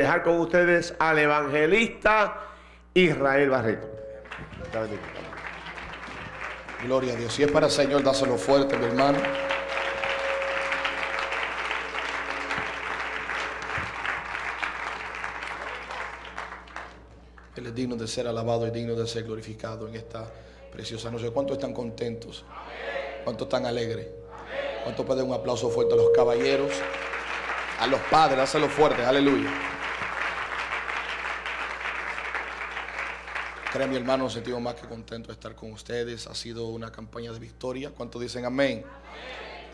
dejar con ustedes al evangelista Israel Barreto. Gloria a Dios. Si es para el Señor, dáselo fuerte, mi hermano. Él es digno de ser alabado y digno de ser glorificado en esta preciosa noche. ¿Cuántos están contentos? ¿Cuántos están alegres? ¿Cuántos pueden un aplauso fuerte a los caballeros? A los padres, dáselo fuerte, aleluya. Créanme, mi hermano, nos sentimos más que contentos de estar con ustedes. Ha sido una campaña de victoria. ¿Cuántos dicen amén?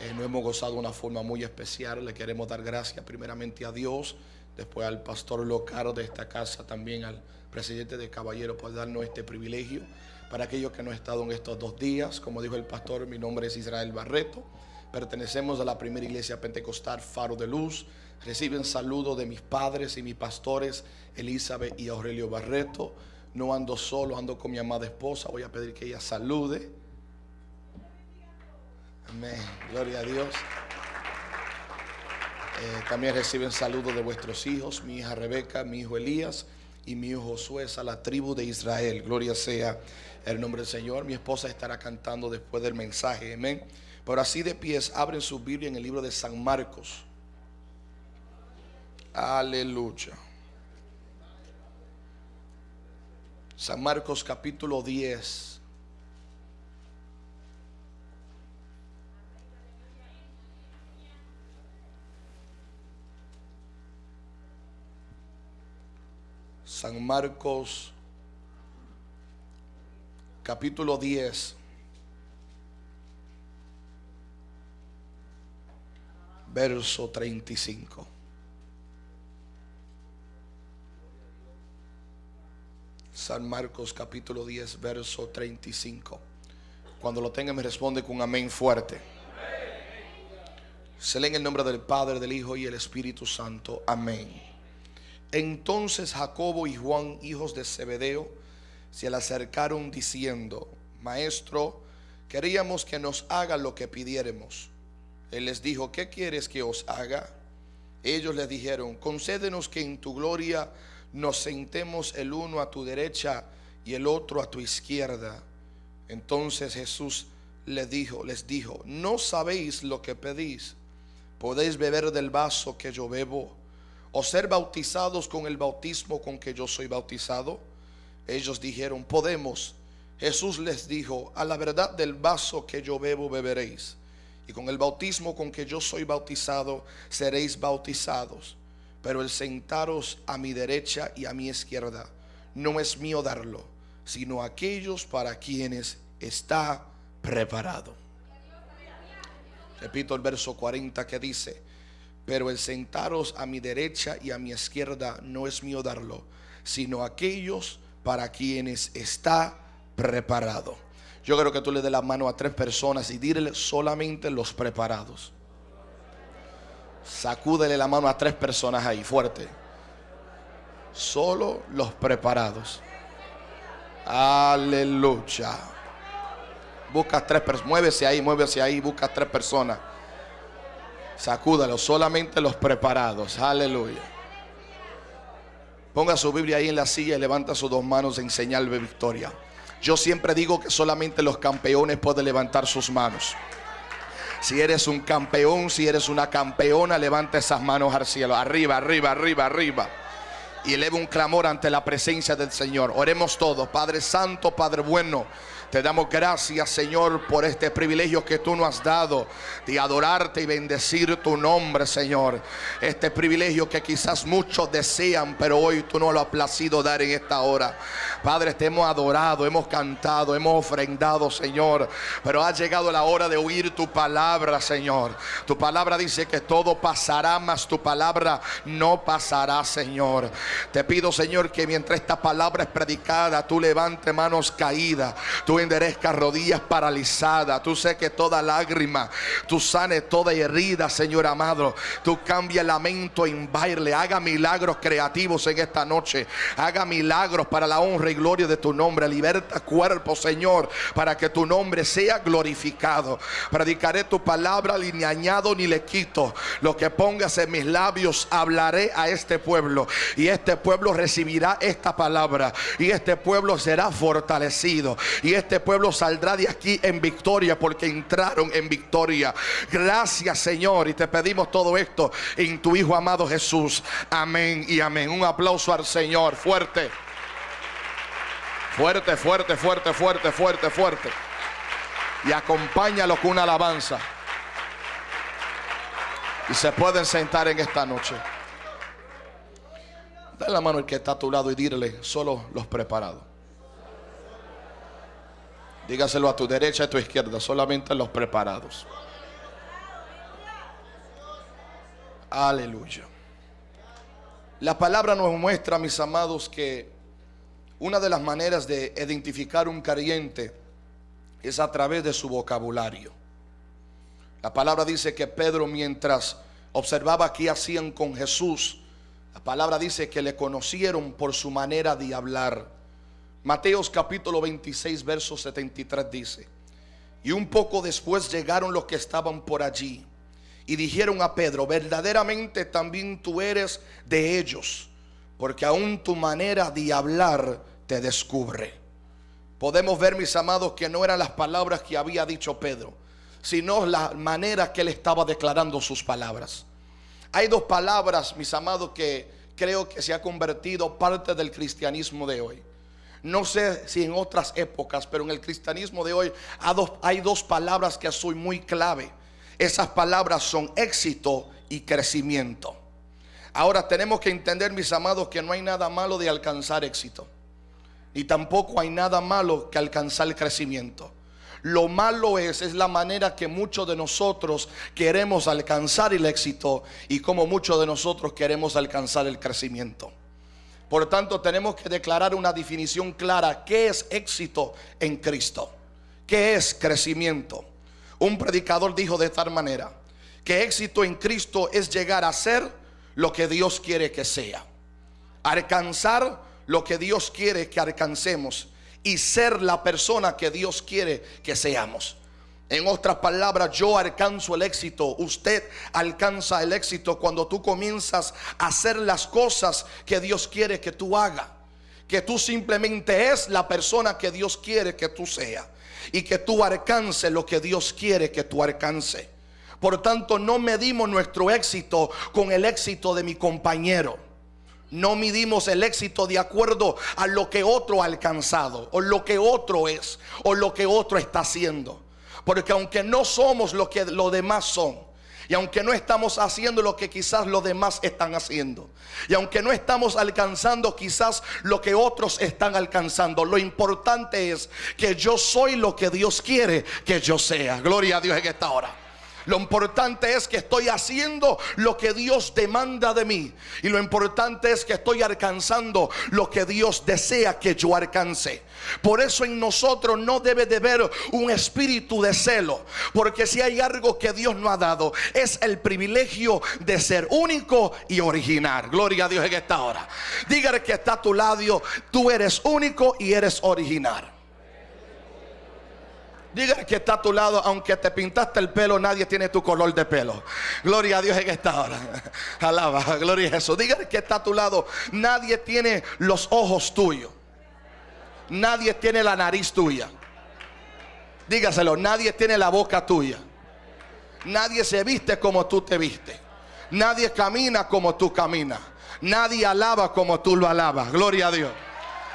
Eh, nos hemos gozado de una forma muy especial. Le queremos dar gracias primeramente a Dios, después al pastor local de esta casa, también al presidente de Caballero por darnos este privilegio. Para aquellos que no han estado en estos dos días, como dijo el pastor, mi nombre es Israel Barreto. Pertenecemos a la primera iglesia pentecostal Faro de Luz. Reciben saludos de mis padres y mis pastores, Elizabeth y Aurelio Barreto. No ando solo, ando con mi amada esposa. Voy a pedir que ella salude. Amén. Gloria a Dios. Eh, también reciben saludos de vuestros hijos, mi hija Rebeca, mi hijo Elías y mi hijo Josué a la tribu de Israel. Gloria sea el nombre del Señor. Mi esposa estará cantando después del mensaje. Amén. Pero así de pies, abren su Biblia en el libro de San Marcos. Aleluya. San Marcos capítulo 10. San Marcos capítulo 10. Verso 35. San Marcos capítulo 10, verso 35. Cuando lo tenga me responde con amén fuerte. Se lee en el nombre del Padre, del Hijo y el Espíritu Santo. Amén. Entonces Jacobo y Juan, hijos de Zebedeo, se le acercaron diciendo, Maestro, queríamos que nos haga lo que pidiéramos. Él les dijo, ¿qué quieres que os haga? Ellos le dijeron, concédenos que en tu gloria nos sentemos el uno a tu derecha y el otro a tu izquierda. Entonces Jesús les dijo, les dijo, no sabéis lo que pedís. Podéis beber del vaso que yo bebo o ser bautizados con el bautismo con que yo soy bautizado. Ellos dijeron, podemos. Jesús les dijo, a la verdad del vaso que yo bebo beberéis, y con el bautismo con que yo soy bautizado seréis bautizados. Pero el sentaros a mi derecha y a mi izquierda no es mío darlo, sino aquellos para quienes está preparado. Repito el verso 40 que dice, pero el sentaros a mi derecha y a mi izquierda no es mío darlo, sino aquellos para quienes está preparado. Yo creo que tú le des la mano a tres personas y dile solamente los preparados. Sacúdele la mano a tres personas ahí, fuerte. Solo los preparados. Aleluya. Busca tres personas. Muévese ahí, muévese ahí. Busca tres personas. Sacúdalo. Solamente los preparados. Aleluya. Ponga su Biblia ahí en la silla y levanta sus dos manos en señal de victoria. Yo siempre digo que solamente los campeones pueden levantar sus manos. Si eres un campeón, si eres una campeona, levanta esas manos al cielo. Arriba, arriba, arriba, arriba. Y eleva un clamor ante la presencia del Señor. Oremos todos. Padre Santo, Padre bueno. Te damos gracias, Señor, por este privilegio que tú nos has dado de adorarte y bendecir tu nombre, Señor. Este privilegio que quizás muchos desean, pero hoy tú no lo has placido dar en esta hora. Padre, te hemos adorado, hemos cantado, hemos ofrendado, Señor. Pero ha llegado la hora de oír tu palabra, Señor. Tu palabra dice que todo pasará, mas tu palabra no pasará, Señor. Te pido, Señor, que mientras esta palabra es predicada, tú levante manos caídas. Tú enderezcas rodillas paralizadas. Tú sé que toda lágrima, tú sanes toda herida, Señor amado. Tú cambia el lamento en baile. Haga milagros creativos en esta noche. Haga milagros para la honra y gloria de tu nombre. Liberta cuerpo, Señor, para que tu nombre sea glorificado. Predicaré tu palabra, ni añado ni le quito. Lo que pongas en mis labios, hablaré a este pueblo. Y este pueblo recibirá esta palabra. Y este pueblo será fortalecido. Y este pueblo saldrá de aquí en victoria porque entraron en victoria. Gracias Señor. Y te pedimos todo esto en tu Hijo amado Jesús. Amén y amén. Un aplauso al Señor. Fuerte. Fuerte, fuerte, fuerte, fuerte, fuerte, fuerte. Y acompáñalo con una alabanza. Y se pueden sentar en esta noche. Dale la mano el que está a tu lado y dile, solo los preparados. Dígaselo a tu derecha y a tu izquierda, solamente los preparados. Aleluya. La palabra nos muestra, mis amados, que una de las maneras de identificar un creyente es a través de su vocabulario. La palabra dice que Pedro mientras observaba qué hacían con Jesús, la palabra dice que le conocieron por su manera de hablar. Mateos capítulo 26, verso 73 dice, y un poco después llegaron los que estaban por allí y dijeron a Pedro, verdaderamente también tú eres de ellos, porque aún tu manera de hablar te descubre. Podemos ver, mis amados, que no eran las palabras que había dicho Pedro, sino la manera que él estaba declarando sus palabras. Hay dos palabras, mis amados, que creo que se ha convertido parte del cristianismo de hoy. No sé si en otras épocas, pero en el cristianismo de hoy hay dos palabras que son muy clave. Esas palabras son éxito y crecimiento. Ahora tenemos que entender, mis amados, que no hay nada malo de alcanzar éxito. Y tampoco hay nada malo que alcanzar el crecimiento. Lo malo es, es la manera que muchos de nosotros queremos alcanzar el éxito y como muchos de nosotros queremos alcanzar el crecimiento. Por tanto, tenemos que declarar una definición clara. ¿Qué es éxito en Cristo? ¿Qué es crecimiento? Un predicador dijo de tal manera que éxito en Cristo es llegar a ser lo que Dios quiere que sea. Alcanzar lo que Dios quiere que alcancemos y ser la persona que Dios quiere que seamos. En otras palabras, yo alcanzo el éxito, usted alcanza el éxito cuando tú comienzas a hacer las cosas que Dios quiere que tú hagas. Que tú simplemente es la persona que Dios quiere que tú seas. Y que tú alcance lo que Dios quiere que tú alcance. Por tanto, no medimos nuestro éxito con el éxito de mi compañero. No midimos el éxito de acuerdo a lo que otro ha alcanzado, o lo que otro es, o lo que otro está haciendo. Porque aunque no somos lo que los demás son, y aunque no estamos haciendo lo que quizás los demás están haciendo, y aunque no estamos alcanzando quizás lo que otros están alcanzando, lo importante es que yo soy lo que Dios quiere que yo sea. Gloria a Dios en esta hora. Lo importante es que estoy haciendo lo que Dios demanda de mí. Y lo importante es que estoy alcanzando lo que Dios desea que yo alcance. Por eso en nosotros no debe de haber un espíritu de celo. Porque si hay algo que Dios nos ha dado, es el privilegio de ser único y original. Gloria a Dios en esta hora. Dígale que está a tu lado, tú eres único y eres original. Diga que está a tu lado, aunque te pintaste el pelo, nadie tiene tu color de pelo. Gloria a Dios en esta hora. Alaba, gloria a Jesús. Diga que está a tu lado, nadie tiene los ojos tuyos. Nadie tiene la nariz tuya. Dígaselo, nadie tiene la boca tuya. Nadie se viste como tú te viste. Nadie camina como tú caminas. Nadie alaba como tú lo alabas. Gloria a Dios.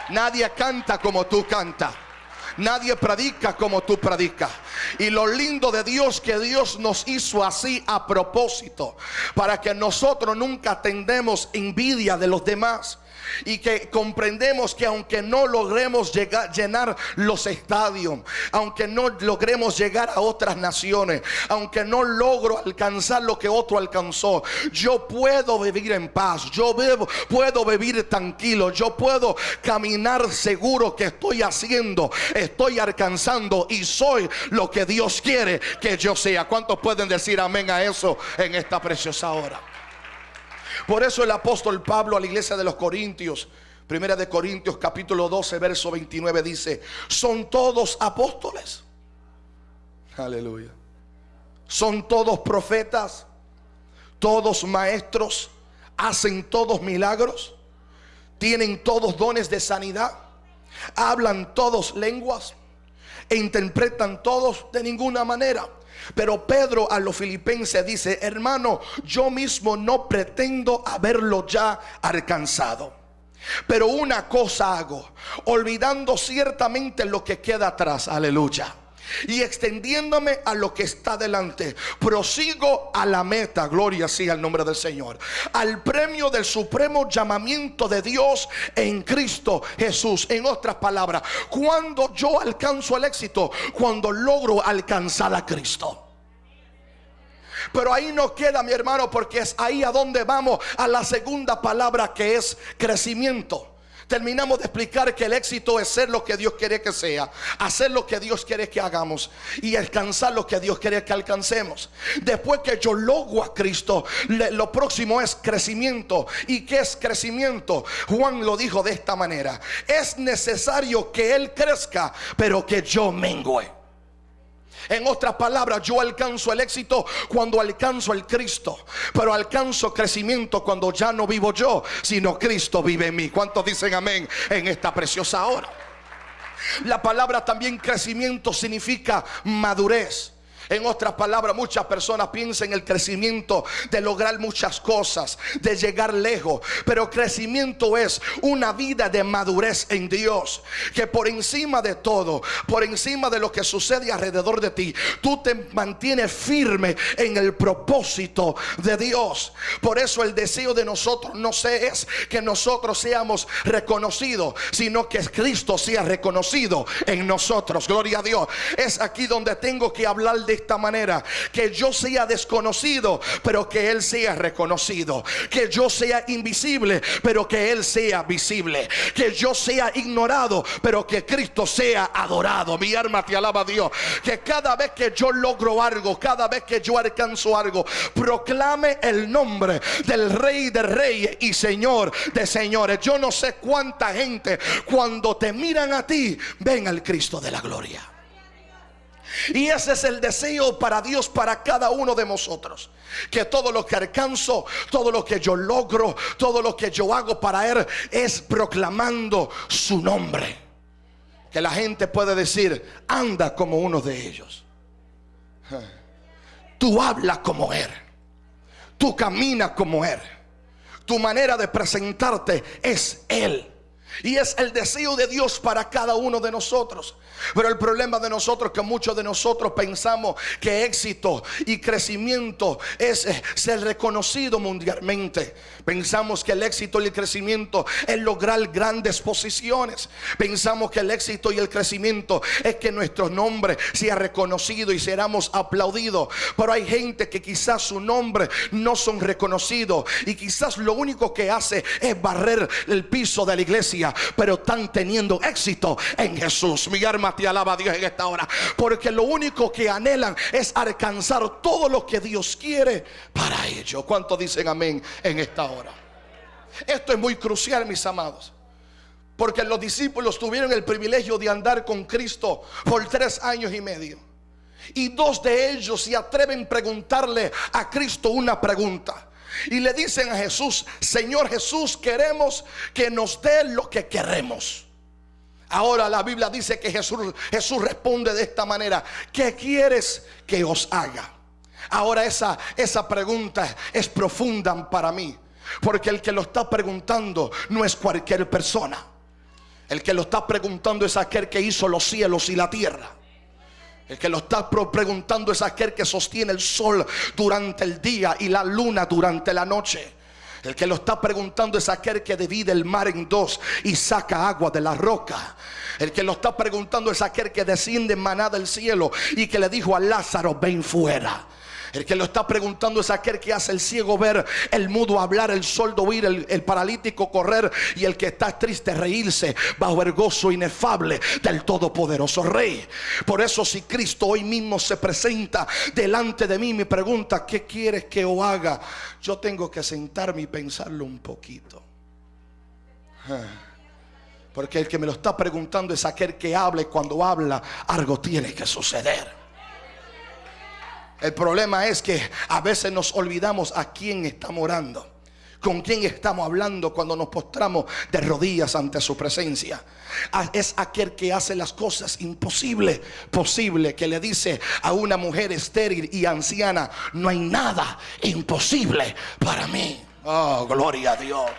Nadie canta como tú cantas. Nadie predica como tú predicas. Y lo lindo de Dios que Dios nos hizo así a propósito, para que nosotros nunca tendemos envidia de los demás y que comprendemos que aunque no logremos llenar los estadios, aunque no logremos llegar a otras naciones, aunque no logro alcanzar lo que otro alcanzó, yo puedo vivir en paz, yo puedo vivir tranquilo, yo puedo caminar seguro que estoy haciendo, estoy alcanzando y soy lo que Dios quiere que yo sea. ¿Cuántos pueden decir amén a eso en esta preciosa hora? Por eso el apóstol Pablo a la iglesia de los Corintios, primera de Corintios capítulo 12, verso 29 dice, son todos apóstoles. Aleluya. Son todos profetas, todos maestros, hacen todos milagros, tienen todos dones de sanidad, hablan todos lenguas e interpretan todos de ninguna manera. Pero Pedro a los filipenses dice, hermano, yo mismo no pretendo haberlo ya alcanzado. Pero una cosa hago, olvidando ciertamente lo que queda atrás, aleluya. Y extendiéndome a lo que está delante, prosigo a la meta, gloria sea al nombre del Señor, al premio del supremo llamamiento de Dios en Cristo Jesús. En otras palabras, cuando yo alcanzo el éxito, cuando logro alcanzar a Cristo. Pero ahí no queda, mi hermano, porque es ahí a donde vamos a la segunda palabra que es crecimiento. Terminamos de explicar que el éxito es ser lo que Dios quiere que sea, hacer lo que Dios quiere que hagamos y alcanzar lo que Dios quiere que alcancemos. Después que yo logro a Cristo, lo próximo es crecimiento. ¿Y qué es crecimiento? Juan lo dijo de esta manera. Es necesario que Él crezca, pero que yo mengüe. En otras palabras, yo alcanzo el éxito cuando alcanzo el Cristo. Pero alcanzo crecimiento cuando ya no vivo yo, sino Cristo vive en mí. ¿Cuántos dicen amén en esta preciosa hora? La palabra también crecimiento significa madurez. En otras palabras, muchas personas piensan en el crecimiento de lograr muchas cosas, de llegar lejos. Pero crecimiento es una vida de madurez en Dios. Que por encima de todo, por encima de lo que sucede alrededor de ti, tú te mantienes firme en el propósito de Dios. Por eso el deseo de nosotros no es que nosotros seamos reconocidos, sino que Cristo sea reconocido en nosotros. Gloria a Dios. Es aquí donde tengo que hablar de esta manera. Que yo sea desconocido, pero que Él sea reconocido. Que yo sea invisible, pero que Él sea visible. Que yo sea ignorado, pero que Cristo sea adorado. Mi alma te alaba Dios. Que cada vez que yo logro algo, cada vez que yo alcanzo algo, proclame el nombre del Rey de Reyes y Señor de Señores. Yo no sé cuánta gente cuando te miran a ti, ven al Cristo de la gloria. Y ese es el deseo para Dios, para cada uno de nosotros. Que todo lo que alcanzo, todo lo que yo logro, todo lo que yo hago para Él es proclamando su nombre. Que la gente puede decir, anda como uno de ellos. Tú hablas como Él. Tú caminas como Él. Tu manera de presentarte es Él. Y es el deseo de Dios para cada uno de nosotros. Pero el problema de nosotros es que muchos de nosotros pensamos que éxito y crecimiento es eh, ser reconocido mundialmente. Pensamos que el éxito y el crecimiento es lograr grandes posiciones. Pensamos que el éxito y el crecimiento es que nuestro nombre sea reconocido y seramos aplaudidos. Pero hay gente que quizás su nombre no son reconocidos y quizás lo único que hace es barrer el piso de la iglesia, pero están teniendo éxito en Jesús. Mi arma te alaba a Dios en esta hora. Porque lo único que anhelan es alcanzar todo lo que Dios quiere para ellos. ¿Cuántos dicen amén en esta hora? Esto es muy crucial, mis amados. Porque los discípulos tuvieron el privilegio de andar con Cristo por tres años y medio. Y dos de ellos se atreven a preguntarle a Cristo una pregunta. Y le dicen a Jesús, Señor Jesús, queremos que nos dé lo que queremos. Ahora la Biblia dice que Jesús, Jesús responde de esta manera, ¿qué quieres que os haga? Ahora esa, esa pregunta es profunda para mí, porque el que lo está preguntando no es cualquier persona. El que lo está preguntando es aquel que hizo los cielos y la tierra. El que lo está preguntando es aquel que sostiene el sol durante el día y la luna durante la noche. El que lo está preguntando es aquel que divide el mar en dos y saca agua de la roca. El que lo está preguntando es aquel que desciende en maná del cielo y que le dijo a Lázaro, ven fuera. El que lo está preguntando es aquel que hace el ciego ver, el mudo hablar, el sordo oír, el, paralítico correr y el que está triste reírse bajo el gozo inefable del todopoderoso Rey. Por eso si Cristo hoy mismo se presenta delante de mí, me pregunta, ¿qué quieres que yo haga? Yo tengo que sentarme y pensarlo un poquito. Porque el que me lo está preguntando es aquel que habla y cuando habla algo tiene que suceder. El problema es que a veces nos olvidamos a quién estamos orando. Con quién estamos hablando cuando nos postramos de rodillas ante su presencia. Es aquel que hace las cosas imposibles, posible, que le dice a una mujer estéril y anciana, no hay nada imposible para mí. Oh, gloria a Dios.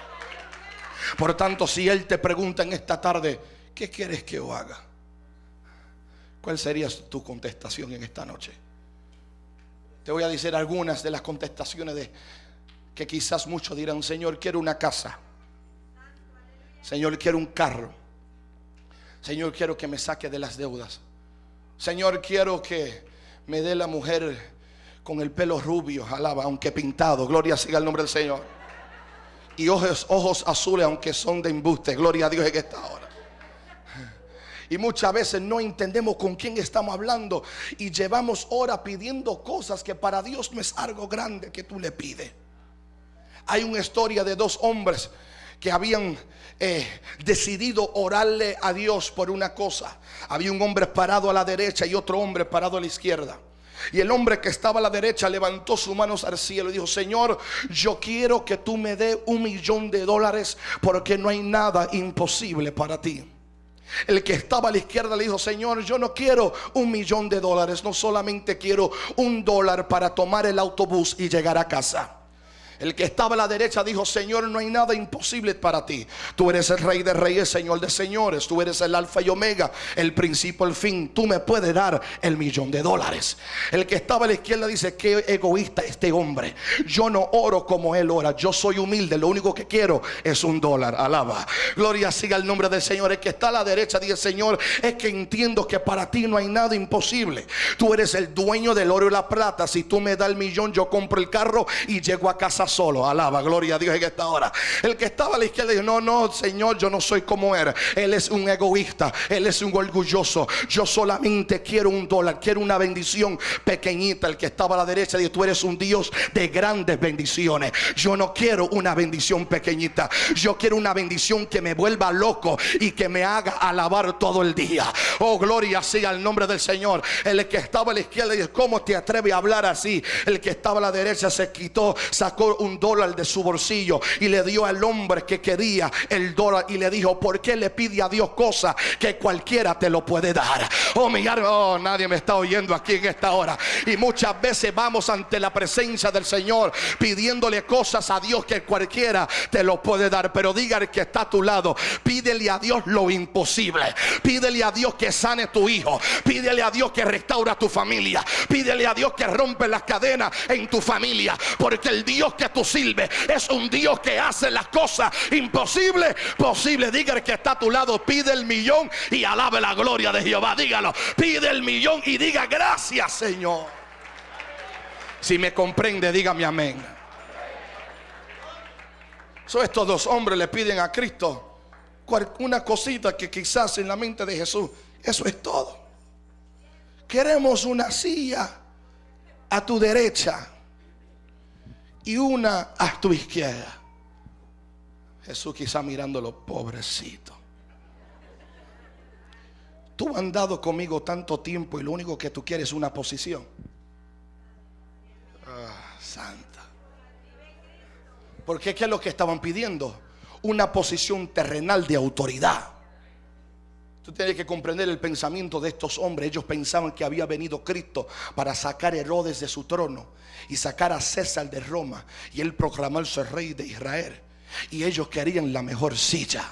Por tanto, si Él te pregunta en esta tarde, ¿qué quieres que yo haga? ¿Cuál sería tu contestación en esta noche? Te voy a decir algunas de las contestaciones de que quizás muchos dirán, Señor, quiero una casa. Señor, quiero un carro. Señor, quiero que me saque de las deudas. Señor, quiero que me dé la mujer con el pelo rubio, alaba, aunque pintado. Gloria siga el nombre del Señor y ojos, ojos azules, aunque son de embuste. Gloria a Dios en esta hora. Y muchas veces no entendemos con quién estamos hablando y llevamos horas pidiendo cosas que para Dios no es algo grande que tú le pides. Hay una historia de dos hombres que habían eh, decidido orarle a Dios por una cosa. Había un hombre parado a la derecha y otro hombre parado a la izquierda. Y el hombre que estaba a la derecha levantó sus manos al cielo y dijo, Señor, yo quiero que tú me dé un millón de dólares porque no hay nada imposible para ti. El que estaba a la izquierda le dijo, Señor, yo no quiero un millón de dólares, no solamente quiero un dólar para tomar el autobús y llegar a casa. El que estaba a la derecha dijo, Señor, no hay nada imposible para ti. Tú eres el rey de reyes, Señor de señores. Tú eres el alfa y omega, el principio, el fin. Tú me puedes dar el millón de dólares. El que estaba a la izquierda dice, qué egoísta este hombre. Yo no oro como él ora. Yo soy humilde. Lo único que quiero es un dólar. Alaba. Gloria siga el nombre del Señor. El que está a la derecha dice, Señor, es que entiendo que para ti no hay nada imposible. Tú eres el dueño del oro y la plata. Si tú me das el millón, yo compro el carro y llego a casa solo. Alaba, gloria a Dios en esta hora. El que estaba a la izquierda dijo, no, no, Señor, yo no soy como él. Él es un egoísta, él es un orgulloso. Yo solamente quiero un dólar, quiero una bendición pequeñita. El que estaba a la derecha dijo, tú eres un Dios de grandes bendiciones. Yo no quiero una bendición pequeñita. Yo quiero una bendición que me vuelva loco y que me haga alabar todo el día. Oh, gloria sea el nombre del Señor. El que estaba a la izquierda dijo, ¿cómo te atreves a hablar así? El que estaba a la derecha se quitó, sacó un dólar de su bolsillo y le dio al hombre que quería el dólar y le dijo, ¿por qué le pide a Dios cosas que cualquiera te lo puede dar? Oh, mi oh, nadie me está oyendo aquí en esta hora. Y muchas veces vamos ante la presencia del Señor pidiéndole cosas a Dios que cualquiera te lo puede dar. Pero diga que está a tu lado, pídele a Dios lo imposible. Pídele a Dios que sane tu hijo. Pídele a Dios que restaura tu familia. Pídele a Dios que rompe las cadenas en tu familia. Porque el Dios que tú sirve es un Dios que hace las cosas imposibles posible. Diga que está a tu lado, pide el millón y alabe la gloria de Jehová. Dígalo, pide el millón y diga gracias, Señor. Si me comprende, dígame amén. So, estos dos hombres le piden a Cristo una cosita que quizás en la mente de Jesús, eso es todo. Queremos una silla a tu derecha y una a tu izquierda. Jesús quizá mirándolo, pobrecito. Tú has andado conmigo tanto tiempo y lo único que tú quieres es una posición. Ah, santa. Porque ¿qué es lo que estaban pidiendo? Una posición terrenal de autoridad. Tú tienes que comprender el pensamiento de estos hombres. Ellos pensaban que había venido Cristo para sacar a Herodes de su trono y sacar a César de Roma y él proclamarse rey de Israel. Y ellos querían la mejor silla.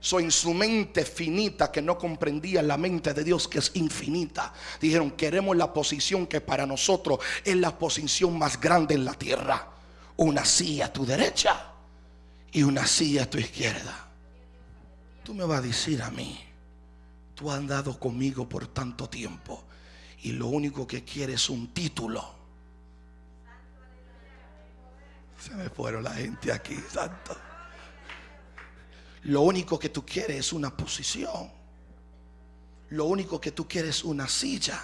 So, en su mente finita que no comprendía la mente de Dios que es infinita. Dijeron, queremos la posición que para nosotros es la posición más grande en la tierra. Una silla a tu derecha y una silla a tu izquierda. Tú me vas a decir a mí, tú has andado conmigo por tanto tiempo y lo único que quieres es un título. Se me fueron la gente aquí, santo. Lo único que tú quieres es una posición. Lo único que tú quieres es una silla.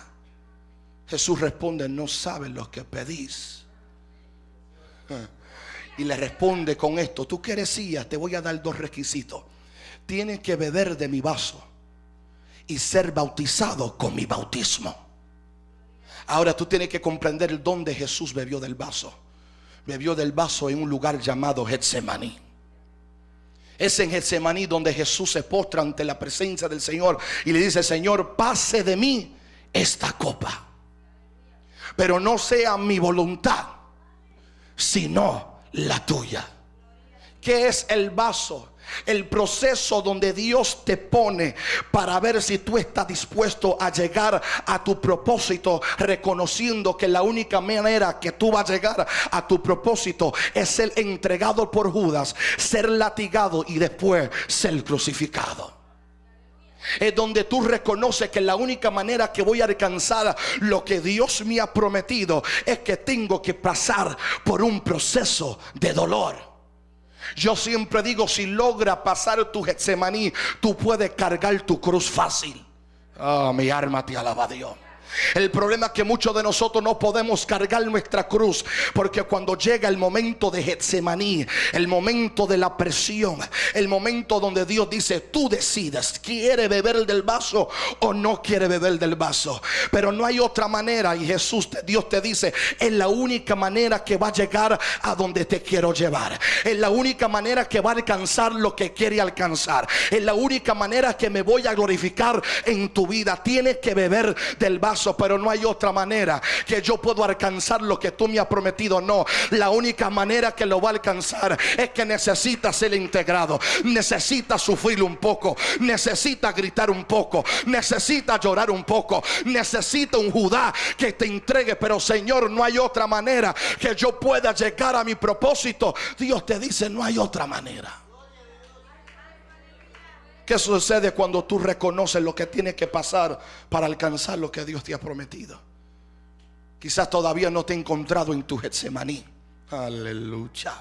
Jesús responde, no saben lo que pedís. Y le responde con esto, tú quieres silla, te voy a dar dos requisitos. Tienes que beber de mi vaso y ser bautizado con mi bautismo. Ahora tú tienes que comprender el dónde Jesús bebió del vaso. Bebió del vaso en un lugar llamado Getsemaní. Es en Getsemaní donde Jesús se postra ante la presencia del Señor y le dice, Señor, pase de mí esta copa. Pero no sea mi voluntad, sino la tuya. ¿Qué es el vaso? El proceso donde Dios te pone para ver si tú estás dispuesto a llegar a tu propósito, reconociendo que la única manera que tú vas a llegar a tu propósito es ser entregado por Judas, ser latigado y después ser crucificado. Es donde tú reconoces que la única manera que voy a alcanzar lo que Dios me ha prometido es que tengo que pasar por un proceso de dolor. Yo siempre digo, si logra pasar tu Getsemaní, tú puedes cargar tu cruz fácil. Oh, mi alma te alaba Dios. El problema es que muchos de nosotros no podemos cargar nuestra cruz porque cuando llega el momento de Getsemaní, el momento de la presión, el momento donde Dios dice, tú decides, quiere beber del vaso o no quiere beber del vaso. Pero no hay otra manera y Jesús, Dios te dice, es la única manera que va a llegar a donde te quiero llevar. Es la única manera que va a alcanzar lo que quiere alcanzar. Es la única manera que me voy a glorificar en tu vida. Tienes que beber del vaso pero no hay otra manera que yo puedo alcanzar lo que tú me has prometido. No, la única manera que lo va a alcanzar es que necesita ser integrado, necesita sufrir un poco, necesita gritar un poco, necesita llorar un poco, necesita un Judá que te entregue. Pero Señor, no hay otra manera que yo pueda llegar a mi propósito. Dios te dice, no hay otra manera. ¿Qué sucede cuando tú reconoces lo que tiene que pasar para alcanzar lo que Dios te ha prometido? Quizás todavía no te he encontrado en tu Getsemaní. Aleluya.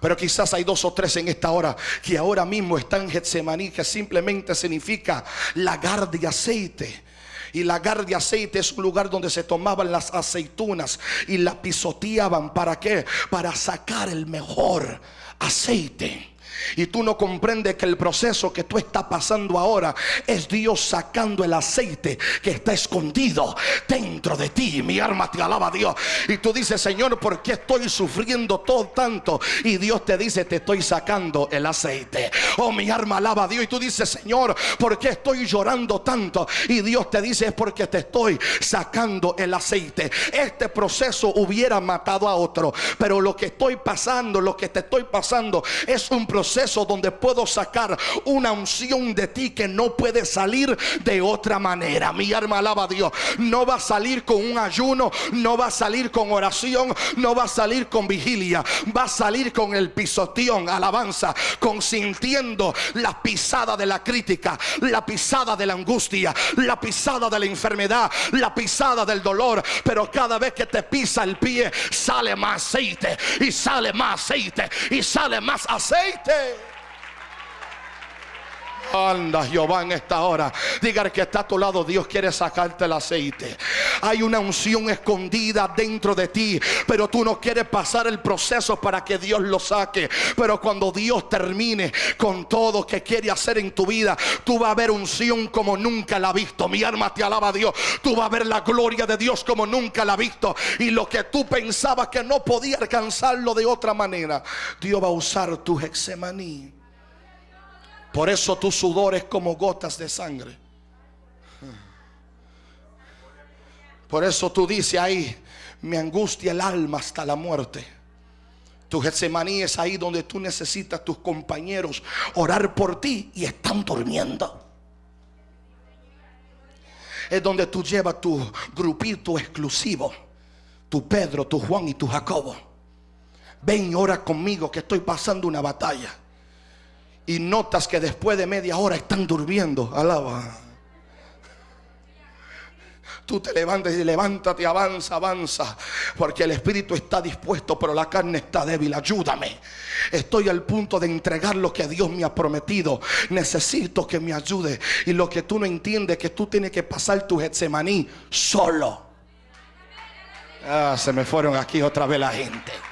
Pero quizás hay dos o tres en esta hora que ahora mismo están en Getsemaní, que simplemente significa lagar de aceite. Y lagar de aceite es un lugar donde se tomaban las aceitunas y la pisoteaban. ¿Para qué? Para sacar el mejor aceite. Y tú no comprendes que el proceso que tú estás pasando ahora es Dios sacando el aceite que está escondido dentro de ti. Mi alma te alaba a Dios. Y tú dices, Señor, ¿por qué estoy sufriendo todo tanto? Y Dios te dice, te estoy sacando el aceite. Oh, mi alma alaba a Dios. Y tú dices, Señor, ¿por qué estoy llorando tanto? Y Dios te dice, es porque te estoy sacando el aceite. Este proceso hubiera matado a otro. Pero lo que estoy pasando, lo que te estoy pasando, es un proceso donde puedo sacar una unción de ti que no puede salir de otra manera. Mi alma alaba a Dios. No va a salir con un ayuno, no va a salir con oración, no va a salir con vigilia, va a salir con el pisoteón, alabanza, consintiendo la pisada de la crítica, la pisada de la angustia, la pisada de la enfermedad, la pisada del dolor. Pero cada vez que te pisa el pie, sale más aceite y sale más aceite y sale más aceite. Hey. Anda Jehová en esta hora. Diga que está a tu lado, Dios quiere sacarte el aceite. Hay una unción escondida dentro de ti, pero tú no quieres pasar el proceso para que Dios lo saque. Pero cuando Dios termine con todo que quiere hacer en tu vida, tú vas a ver unción como nunca la has visto. Mi alma te alaba a Dios. Tú vas a ver la gloria de Dios como nunca la has visto. Y lo que tú pensabas que no podía alcanzarlo de otra manera, Dios va a usar tu hexemaní por eso tu sudor es como gotas de sangre. Por eso tú dices ahí, me angustia el alma hasta la muerte. Tu Getsemaní es ahí donde tú necesitas tus compañeros orar por ti y están durmiendo. Es donde tú llevas tu grupito exclusivo, tu Pedro, tu Juan y tu Jacobo. Ven y ora conmigo que estoy pasando una batalla. Y notas que después de media hora están durmiendo. Alaba. Tú te levantas y levántate, avanza, avanza. Porque el espíritu está dispuesto, pero la carne está débil. Ayúdame. Estoy al punto de entregar lo que Dios me ha prometido. Necesito que me ayude. Y lo que tú no entiendes es que tú tienes que pasar tu Getsemaní solo. Ah, se me fueron aquí otra vez la gente.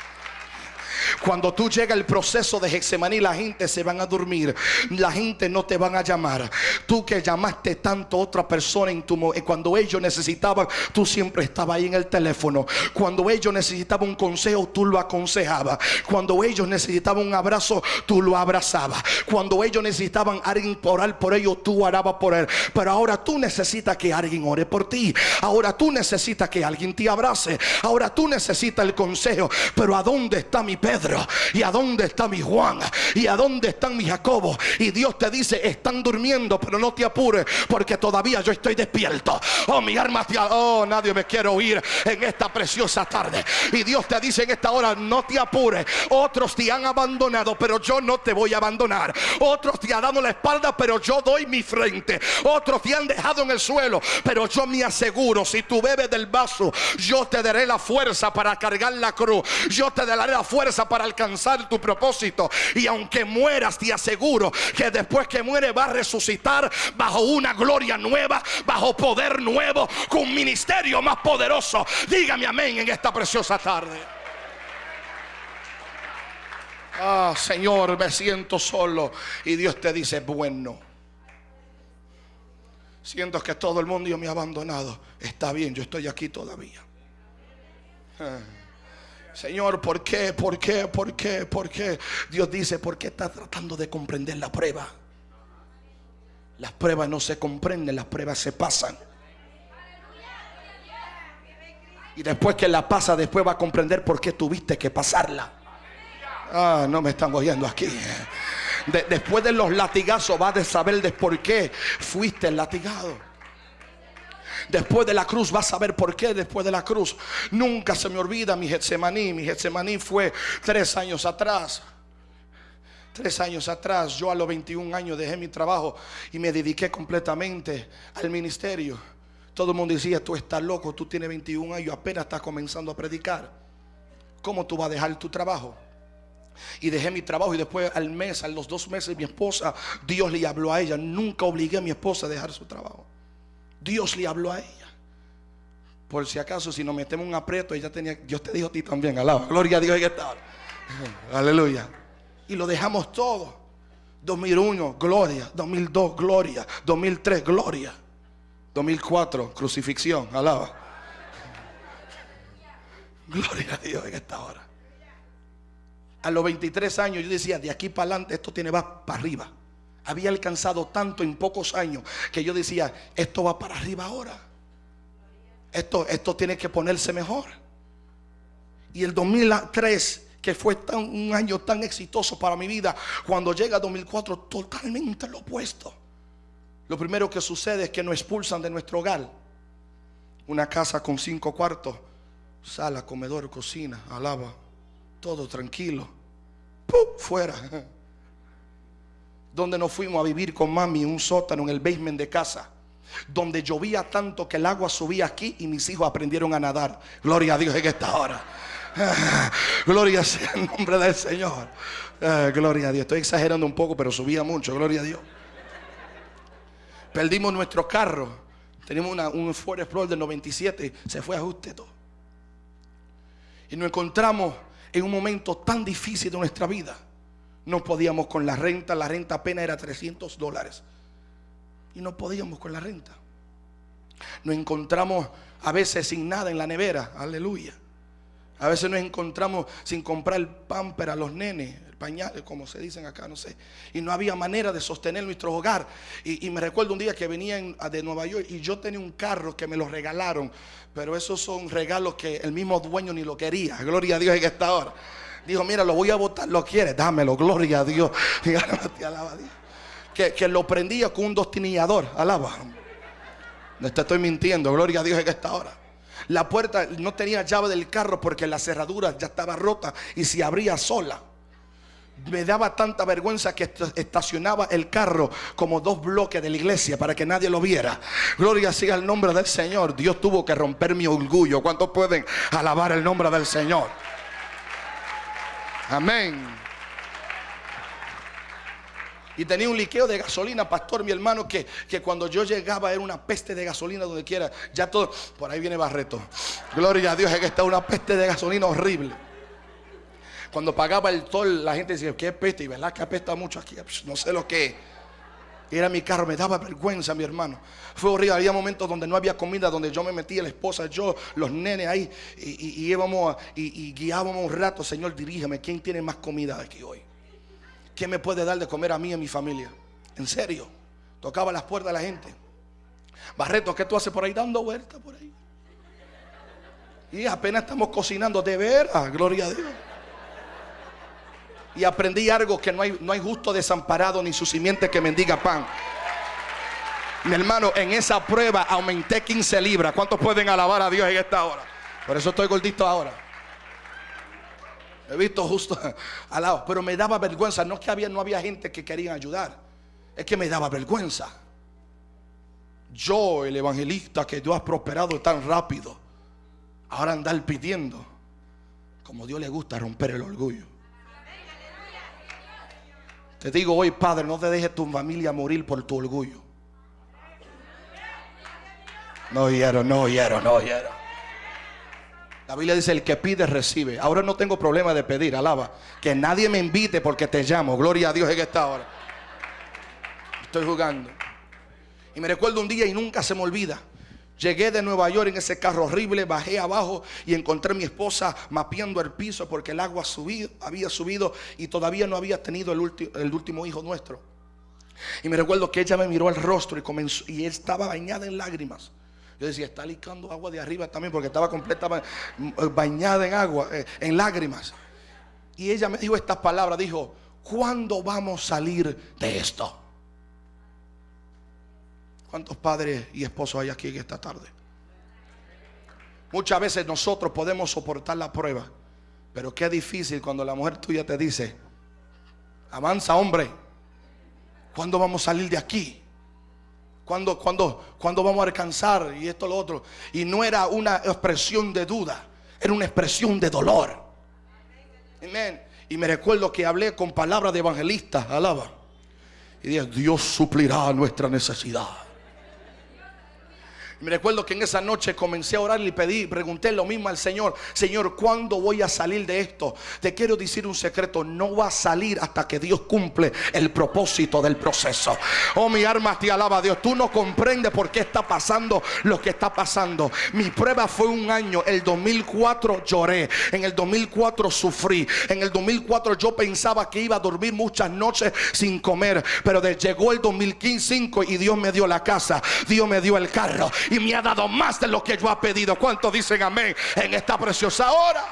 Cuando tú llega el proceso de Hexemaní, la gente se van a dormir. La gente no te van a llamar. Tú que llamaste tanto a otra persona en tu eh, cuando ellos necesitaban, tú siempre estabas ahí en el teléfono. Cuando ellos necesitaban un consejo, tú lo aconsejabas. Cuando ellos necesitaban un abrazo, tú lo abrazabas. Cuando ellos necesitaban alguien orar por ellos, tú orabas por él. Pero ahora tú necesitas que alguien ore por ti. Ahora tú necesitas que alguien te abrace. Ahora tú necesitas el consejo. Pero ¿a dónde está mi ¿Y a dónde está mi Juan? ¿Y a dónde están mis Jacobo? Y Dios te dice, están durmiendo, pero no te apures, porque todavía yo estoy despierto. Oh, mi alma te... Oh, nadie me quiere oír en esta preciosa tarde. Y Dios te dice en esta hora, no te apures. Otros te han abandonado, pero yo no te voy a abandonar. Otros te han dado la espalda, pero yo doy mi frente. Otros te han dejado en el suelo, pero yo me aseguro, si tú bebes del vaso, yo te daré la fuerza para cargar la cruz. Yo te daré la fuerza para alcanzar tu propósito. Y aunque mueras, te aseguro que después que muere va a resucitar bajo una gloria nueva, bajo poder nuevo, con un ministerio más poderoso. Dígame amén en esta preciosa tarde. Ah, Señor, me siento solo. Y Dios te dice, bueno. Siento que todo el mundo me ha abandonado. Está bien, yo estoy aquí todavía. Ah. Señor, ¿por qué? ¿Por qué? ¿Por qué? ¿Por qué? Dios dice, ¿por qué estás tratando de comprender la prueba? Las pruebas no se comprenden, las pruebas se pasan. Y después que la pasa, después va a comprender por qué tuviste que pasarla. Ah, no me están oyendo aquí. De- después de los latigazos vas a saber de por qué fuiste latigado. Después de la cruz vas a ver por qué después de la cruz. Nunca se me olvida mi Getsemaní. Mi Getsemaní fue tres años atrás. Tres años atrás, yo a los 21 años dejé mi trabajo y me dediqué completamente al ministerio. Todo el mundo decía, tú estás loco, tú tienes 21 años, apenas estás comenzando a predicar. ¿Cómo tú vas a dejar tu trabajo? Y dejé mi trabajo y después al mes, a los dos meses, mi esposa, Dios le habló a ella. Nunca obligué a mi esposa a dejar su trabajo. Dios le habló a ella. Por si acaso, si nos metemos un aprieto, ella tenía, Dios te dijo a ti también, alaba. Gloria a Dios en esta hora. Aleluya. Y lo dejamos todo. 2001, gloria. 2002, gloria. 2003, gloria. 2004, crucifixión, alaba. Gloria a Dios en esta hora. A los 23 años yo decía, de aquí para adelante esto tiene va para arriba. Había alcanzado tanto en pocos años que yo decía, esto va para arriba ahora. Esto, esto tiene que ponerse mejor. Y el 2003, que fue un año tan exitoso para mi vida, cuando llega 2004, totalmente lo opuesto. Lo primero que sucede es que nos expulsan de nuestro hogar. Una casa con cinco cuartos, sala, comedor, cocina, alaba, todo tranquilo. ¡Pum! Fuera. Donde nos fuimos a vivir con mami en un sótano en el basement de casa. Donde llovía tanto que el agua subía aquí y mis hijos aprendieron a nadar. Gloria a Dios en esta hora. Gloria sea el nombre del Señor. Ah, gloria a Dios. Estoy exagerando un poco, pero subía mucho. Gloria a Dios. Perdimos nuestro carro. Teníamos una- un Ford Explorer del 97. Se fue a ajuste todo. Y nos encontramos en un momento tan difícil de nuestra vida. No podíamos con la renta. La renta apenas era 300 dólares. Y no podíamos con la renta. Nos encontramos a veces sin nada en la nevera. Aleluya. A veces nos encontramos sin comprar el pamper a los nenes, el pañal, como se dicen acá, no sé. Y no había manera de sostener nuestro hogar. Y, me recuerdo un día que venía en- de Nueva York y yo tenía un carro que me lo regalaron. Pero esos son regalos que el mismo dueño ni lo quería. Gloria a Dios en esta hora. Dijo, mira, lo voy a votar, lo quiere, dámelo, gloria a Dios. Que, que lo prendía con un destinillador, alaba. No te estoy mintiendo, gloria a Dios en esta hora. La puerta no tenía llave del carro porque la cerradura ya estaba rota y se abría sola. Me daba tanta vergüenza que estacionaba el carro como dos bloques de la iglesia para que nadie lo viera. Gloria sea el nombre del Señor. Dios tuvo que romper mi orgullo. ¿Cuántos pueden alabar el nombre del Señor? Amén. Y tenía un liqueo de gasolina, pastor, mi hermano, que, que cuando yo llegaba era una peste de gasolina donde quiera. Ya todo, por ahí viene Barreto. Gloria a Dios, es que está una peste de gasolina horrible. Cuando pagaba el tol, la gente decía, qué peste, y verdad que apesta mucho aquí, pues, no sé lo que Era mi carro, me daba vergüenza, mi hermano. Fue horrible. Había momentos donde no había comida, donde yo me metía, la esposa, yo, los nenes ahí, y, y íbamos y, y, guiábamos un rato. Señor, dirígeme, ¿quién tiene más comida aquí hoy? ¿Quién me puede dar de comer a mí y a mi familia? En serio. Tocaba las puertas de la gente. Barreto, ¿qué tú haces por ahí dando vueltas por ahí? Y apenas estamos cocinando de veras, gloria a Dios. Y aprendí algo que no hay, no hay justo desamparado ni su simiente que mendiga pan. Mi hermano, en esa prueba aumenté 15 libras. ¿Cuántos pueden alabar a Dios en esta hora? Por eso estoy gordito ahora. He visto justo al lado, pero me daba vergüenza. No es que había, no había gente que quería ayudar, es que me daba vergüenza. Yo, el evangelista que Dios ha prosperado tan rápido, ahora andar pidiendo, como Dios le gusta romper el orgullo. Te digo hoy, Padre, no te dejes tu familia morir por tu orgullo. No hiero, no hiero, no hiero. La Biblia dice, el que pide, recibe. Ahora no tengo problema de pedir, alaba. Que nadie me invite porque te llamo. Gloria a Dios en esta hora. Estoy jugando. Y me recuerdo un día y nunca se me olvida. Llegué de Nueva York en ese carro horrible, bajé abajo y encontré a mi esposa mapeando el piso porque el agua había subido y todavía no había tenido el, último hijo nuestro. Y me recuerdo que ella me miró al rostro y comenzó y estaba bañada en lágrimas. Yo decía, está licando agua de arriba también porque estaba completamente bañada en agua, eh, en lágrimas. Y ella me dijo estas palabras, dijo, ¿cuándo vamos a salir de esto? ¿Cuántos padres y esposos hay aquí esta tarde? Muchas veces nosotros podemos soportar la prueba, pero qué difícil cuando la mujer tuya te dice, avanza hombre, ¿cuándo vamos a salir de aquí? cuando, cuando, cuando vamos a alcanzar y esto lo otro. Y no era una expresión de duda, era una expresión de dolor. Amén. Y me recuerdo que hablé con palabras de evangelista, alaba. Y dije, Dios suplirá nuestra necesidad. Me recuerdo que en esa noche comencé a orar y pedí, pregunté lo mismo al Señor, Señor, ¿cuándo voy a salir de esto? Te quiero decir un secreto, no va a salir hasta que Dios cumple el propósito del proceso. Oh, mi alma te alaba Dios, tú no comprendes por qué está pasando lo que está pasando. Mi prueba fue un año, el 2004 lloré, en el 2004 sufrí, en el 2004 yo pensaba que iba a dormir muchas noches sin comer, pero llegó el 2015 y Dios me dio la casa, Dios me dio el carro y me ha dado más de lo que yo ha pedido. ¿Cuántos dicen amén en esta preciosa hora?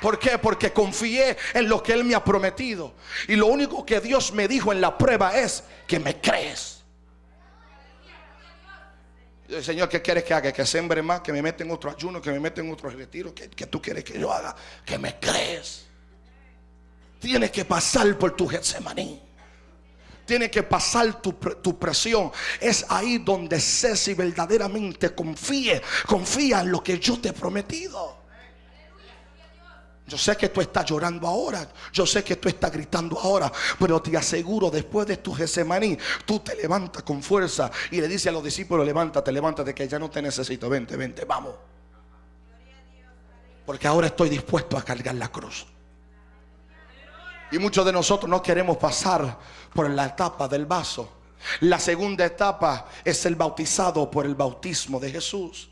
¿Por qué? Porque confié en lo que Él me ha prometido. Y lo único que Dios me dijo en la prueba es que me crees. Señor, ¿qué quieres que haga? Que sembre más, que me meta en otro ayuno, que me meta en otro retiro. ¿Qué, tú quieres que yo haga? Que me crees. Tienes que pasar por tu Getsemaní tiene que pasar tu, presión. Es ahí donde Ceci verdaderamente confíe, confía en lo que yo te he prometido. Yo sé que tú estás llorando ahora. Yo sé que tú estás gritando ahora. Pero te aseguro, después de tu Gesemaní, tú te levantas con fuerza y le dices a los discípulos: Levántate, levántate, que ya no te necesito. Vente, vente, vamos. Porque ahora estoy dispuesto a cargar la cruz. Y muchos de nosotros no queremos pasar por la etapa del vaso. La segunda etapa es el bautizado por el bautismo de Jesús.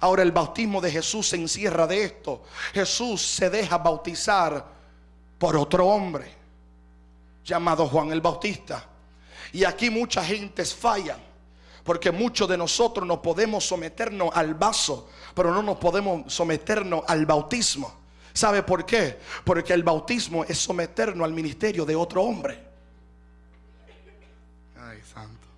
Ahora el bautismo de Jesús se encierra de esto. Jesús se deja bautizar por otro hombre llamado Juan el Bautista. Y aquí mucha gente falla Porque muchos de nosotros no podemos someternos al vaso, pero no nos podemos someternos al bautismo. ¿Sabe por qué? Porque el bautismo es someternos al ministerio de otro hombre. Santo.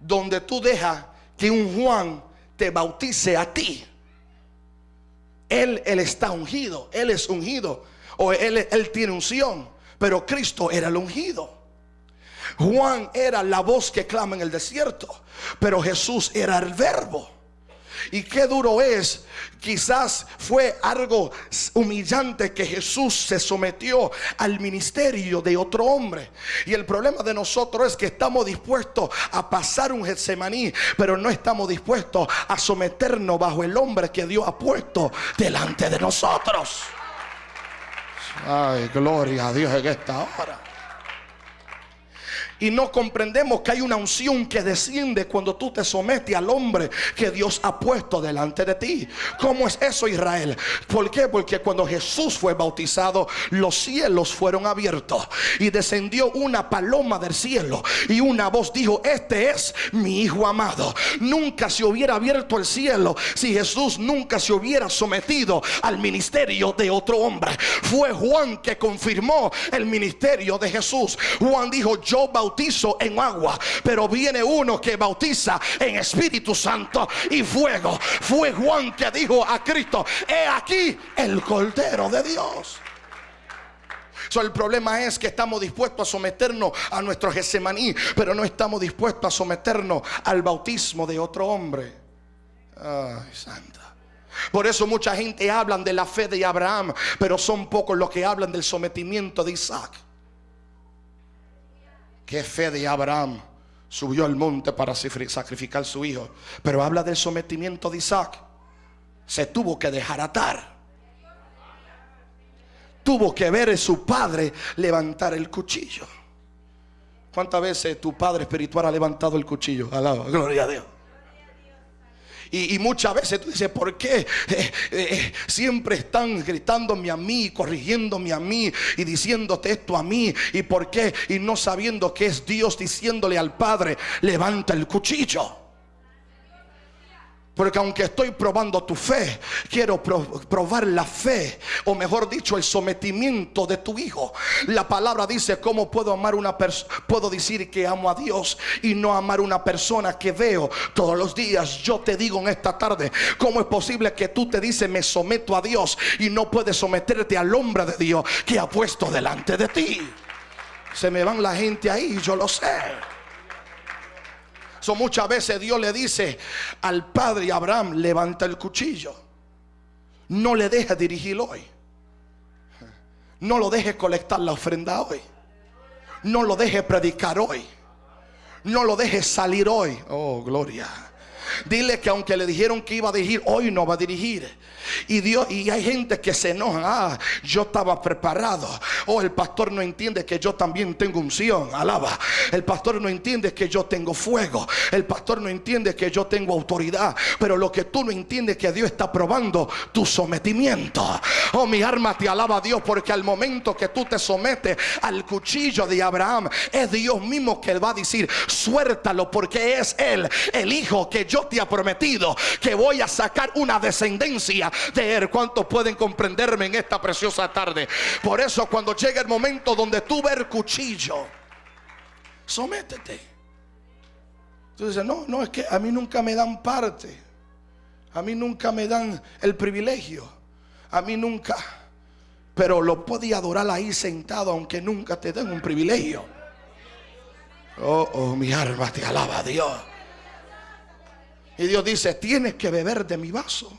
Donde tú dejas que un Juan te bautice a ti. Él, él está ungido, él es ungido, o él, él tiene unción, pero Cristo era el ungido. Juan era la voz que clama en el desierto, pero Jesús era el verbo. Y qué duro es, quizás fue algo humillante que Jesús se sometió al ministerio de otro hombre. Y el problema de nosotros es que estamos dispuestos a pasar un Getsemaní, pero no estamos dispuestos a someternos bajo el hombre que Dios ha puesto delante de nosotros. Ay, gloria a Dios en esta hora. Y no comprendemos que hay una unción que desciende cuando tú te sometes al hombre que Dios ha puesto delante de ti. ¿Cómo es eso, Israel? ¿Por qué? Porque cuando Jesús fue bautizado, los cielos fueron abiertos y descendió una paloma del cielo y una voz dijo, este es mi hijo amado. Nunca se hubiera abierto el cielo si Jesús nunca se hubiera sometido al ministerio de otro hombre. Fue Juan que confirmó el ministerio de Jesús. Juan dijo, yo bautizo en agua, pero viene uno que bautiza en Espíritu Santo y fuego. Fue Juan que dijo a Cristo, he aquí el Cordero de Dios. So, el problema es que estamos dispuestos a someternos a nuestro Gesemaní, pero no estamos dispuestos a someternos al bautismo de otro hombre. Ay, santa. Por eso mucha gente hablan de la fe de Abraham, pero son pocos los que hablan del sometimiento de Isaac. Qué fe de Abraham subió al monte para sacrificar a su hijo. Pero habla del sometimiento de Isaac. Se tuvo que dejar atar. Tuvo que ver a su padre levantar el cuchillo. ¿Cuántas veces tu padre espiritual ha levantado el cuchillo? Alaba, gloria a Dios. Y, muchas veces tú dices, ¿por qué eh, eh, siempre están gritándome a mí, corrigiéndome a mí y diciéndote esto a mí? ¿Y por qué? Y no sabiendo que es Dios diciéndole al Padre, levanta el cuchillo. Porque aunque estoy probando tu fe, quiero probar la fe, o mejor dicho, el sometimiento de tu hijo. La palabra dice, ¿cómo puedo amar una persona? Puedo decir que amo a Dios y no amar una persona que veo todos los días. Yo te digo en esta tarde, ¿cómo es posible que tú te dices, me someto a Dios y no puedes someterte al hombre de Dios que ha puesto delante de ti? Se me van la gente ahí, yo lo sé muchas veces Dios le dice al padre Abraham, levanta el cuchillo. No le deje dirigir hoy. No lo deje colectar la ofrenda hoy. No lo deje predicar hoy. No lo deje salir hoy. Oh, gloria. Dile que aunque le dijeron que iba a dirigir, hoy no va a dirigir. Y Dios, y hay gente que se enoja. Ah, yo estaba preparado. Oh, el pastor no entiende que yo también tengo unción. Alaba. El pastor no entiende que yo tengo fuego. El pastor no entiende que yo tengo autoridad. Pero lo que tú no entiendes es que Dios está probando tu sometimiento. Oh, mi alma te alaba a Dios porque al momento que tú te sometes al cuchillo de Abraham, es Dios mismo que va a decir, suéltalo porque es Él, el hijo que yo te ha prometido que voy a sacar una descendencia de él. ¿Cuántos pueden comprenderme en esta preciosa tarde? Por eso cuando llega el momento donde tú ves el cuchillo, sométete. Tú dices, no, no, es que a mí nunca me dan parte. A mí nunca me dan el privilegio. A mí nunca. Pero lo podía adorar ahí sentado aunque nunca te den un privilegio. Oh, oh, mi alma te alaba a Dios. Y Dios dice, tienes que beber de mi vaso.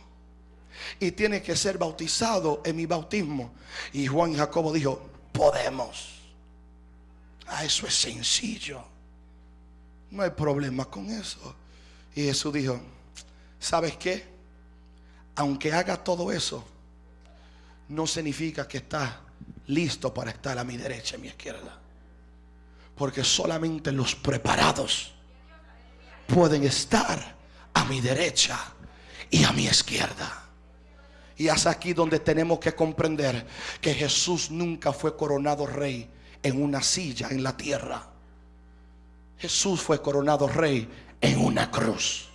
Y tienes que ser bautizado en mi bautismo. Y Juan y Jacobo dijo, podemos. Ah, eso es sencillo. No hay problema con eso. Y Jesús dijo, ¿sabes qué? Aunque haga todo eso, no significa que estás listo para estar a mi derecha y a mi izquierda. Porque solamente los preparados pueden estar a mi derecha y a mi izquierda. Y es aquí donde tenemos que comprender que Jesús nunca fue coronado rey en una silla en la tierra. Jesús fue coronado rey en una cruz.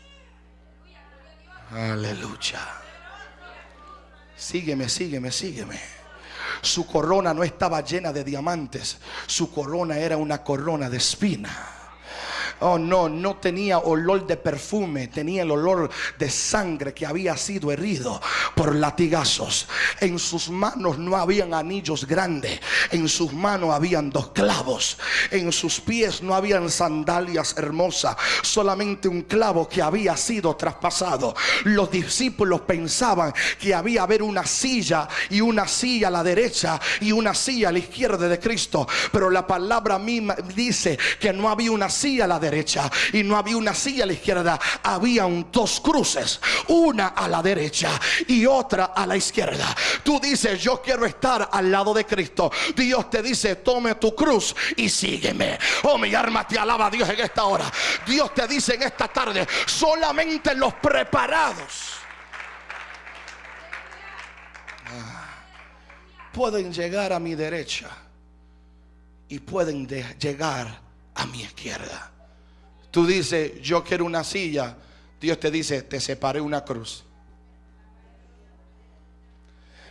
Aleluya. Sígueme, sígueme, sígueme. Su corona no estaba llena de diamantes. Su corona era una corona de espina. Oh no, no tenía olor de perfume, tenía el olor de sangre que había sido herido por latigazos. En sus manos no habían anillos grandes, en sus manos habían dos clavos, en sus pies no habían sandalias hermosas, solamente un clavo que había sido traspasado. Los discípulos pensaban que había haber una silla y una silla a la derecha y una silla a la izquierda de Cristo, pero la palabra misma dice que no había una silla a la derecha y no había una silla a la izquierda, había dos cruces, una a la derecha y otra a la izquierda. Tú dices, yo quiero estar al lado de Cristo. Dios te dice, tome tu cruz y sígueme. Oh, mi alma te alaba Dios en esta hora. Dios te dice en esta tarde, solamente los preparados. Ah, pueden llegar a mi derecha y pueden llegar a mi izquierda. Tú dices, yo quiero una silla. Dios te dice, te separé una cruz.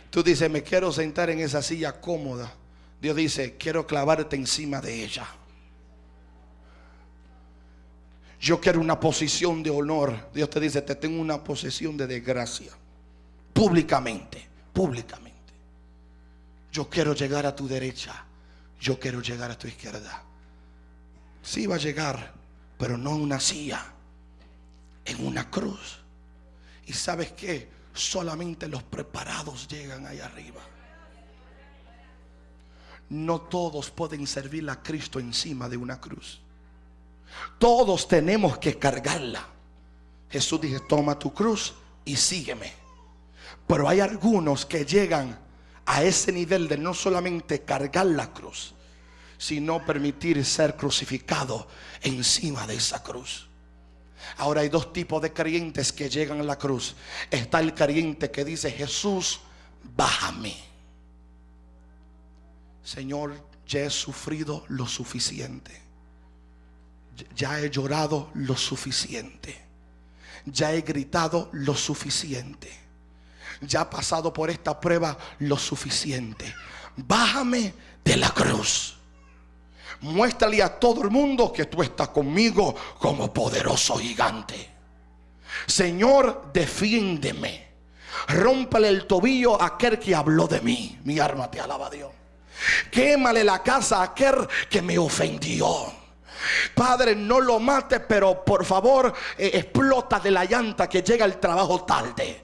Tú dices, me quiero sentar en esa silla cómoda. Dios dice, quiero clavarte encima de ella. Yo quiero una posición de honor. Dios te dice, te tengo una posición de desgracia. Públicamente, públicamente. Yo quiero llegar a tu derecha. Yo quiero llegar a tu izquierda. Sí va a llegar pero no en una silla, en una cruz. Y sabes que solamente los preparados llegan ahí arriba. No todos pueden servir a Cristo encima de una cruz. Todos tenemos que cargarla. Jesús dice, toma tu cruz y sígueme. Pero hay algunos que llegan a ese nivel de no solamente cargar la cruz, sino permitir ser crucificado encima de esa cruz. Ahora hay dos tipos de creyentes que llegan a la cruz. Está el creyente que dice, Jesús, bájame. Señor, ya he sufrido lo suficiente. Ya he llorado lo suficiente. Ya he gritado lo suficiente. Ya he pasado por esta prueba lo suficiente. Bájame de la cruz. Muéstrale a todo el mundo que tú estás conmigo como poderoso gigante. Señor, defiéndeme. Rómpale el tobillo a aquel que habló de mí. Mi arma te alaba Dios. Quémale la casa a aquel que me ofendió. Padre, no lo mate, pero por favor, eh, explota de la llanta que llega el trabajo tarde.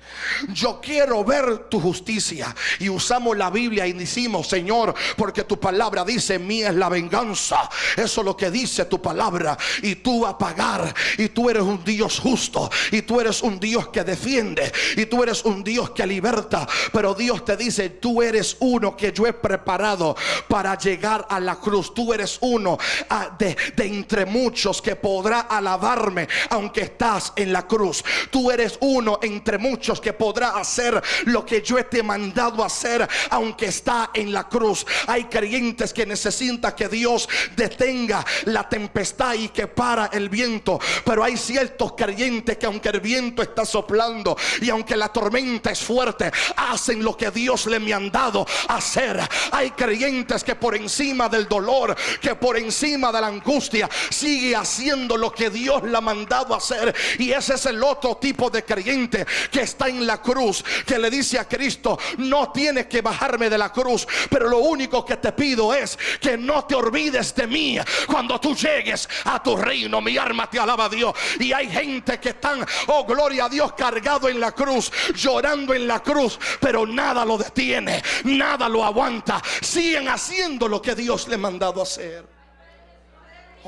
Yo quiero ver tu justicia. Y usamos la Biblia y decimos, Señor, porque tu palabra dice, mía es la venganza. Eso es lo que dice tu palabra. Y tú vas a pagar. Y tú eres un Dios justo. Y tú eres un Dios que defiende. Y tú eres un Dios que liberta. Pero Dios te dice, tú eres uno que yo he preparado para llegar a la cruz. Tú eres uno ah, de entre muchos que podrá alabarme aunque estás en la cruz. Tú eres uno entre muchos que podrá hacer lo que yo te he mandado hacer aunque está en la cruz. Hay creyentes que necesitan que Dios detenga la tempestad y que para el viento. Pero hay ciertos creyentes que aunque el viento está soplando y aunque la tormenta es fuerte, hacen lo que Dios le me han dado hacer. Hay creyentes que por encima del dolor, que por encima de la angustia, sigue haciendo lo que Dios le ha mandado hacer. Y ese es el otro tipo de creyente que está en la cruz, que le dice a Cristo, no tienes que bajarme de la cruz, pero lo único que te pido es que no te olvides de mí cuando tú llegues a tu reino. Mi alma te alaba a Dios. Y hay gente que están, oh gloria a Dios, cargado en la cruz, llorando en la cruz, pero nada lo detiene, nada lo aguanta. Siguen haciendo lo que Dios le ha mandado hacer.